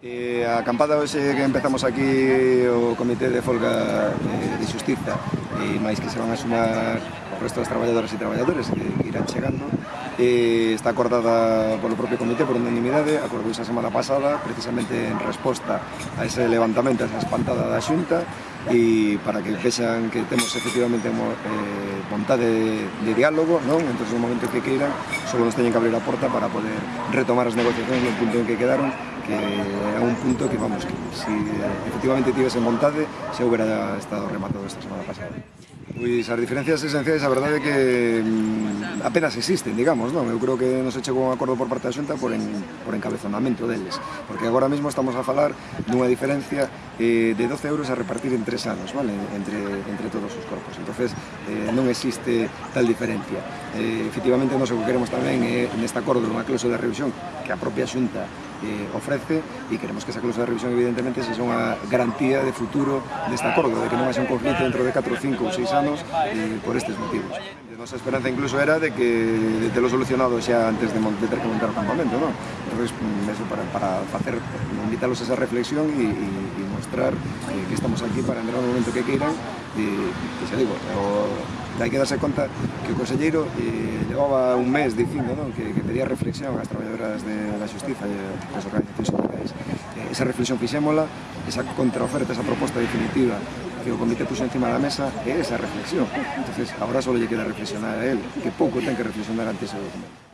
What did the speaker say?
E a acampada hoxe que empezamos aquí o Comité de Folga eh, de Justiza e máis que se van a sumar o resto das traballadoras e traballadores que irán chegando e está acordada polo propio comité por unanimidade, acordouse a semana pasada precisamente en resposta a ese levantamento, a esa espantada da xunta e para que vexan que temos efectivamente eh, vontade de, de diálogo, non? entón no momento que queiran, só nos teñen que abrir a porta para poder retomar as negociacións no punto en que quedaron que un punto que, vamos, que si eh, efectivamente tivesen vontade, se houbera estado rematado esta semana pasada. Pois as diferencias esenciais, a verdade é que mm, apenas existen, digamos, non? Eu creo que non se chegou un acordo por parte da Xunta por, en, por encabezonamento deles, porque agora mesmo estamos a falar dunha diferencia eh, de 12 euros a repartir en 3 anos, vale? Entre, entre todos os corpos. entonces eh, non existe tal diferencia. Eh, efectivamente, non o que queremos tamén é, eh, neste acordo, unha cláusula de revisión que a propia Xunta eh, ofrece e queremos que esa cláusula de revisión evidentemente sexa unha garantía de futuro deste acordo, de que non haxe un conflito dentro de 4, 5 ou 6 anos eh, por estes motivos nosa esperanza incluso era de que te lo solucionado xa antes de, de ter que montar o campamento, non? Entón, mm, eso para, para facer, invitalos a esa reflexión e, e, e mostrar eh, que estamos aquí para entrar no momento que queiran e, e xa digo, o, hai que darse conta que o Conselleiro eh, levaba un mes dicindo non? Que, que pedía reflexión ás traballadoras de, da Justiza e das organizacións sindicais. Eh, esa reflexión fixémola, esa contraoferta, esa proposta definitiva que el comité puso encima de la mesa esa reflexión. Entonces, ahora solo le queda reflexionar a él, que poco tenga que reflexionar ante ese documento.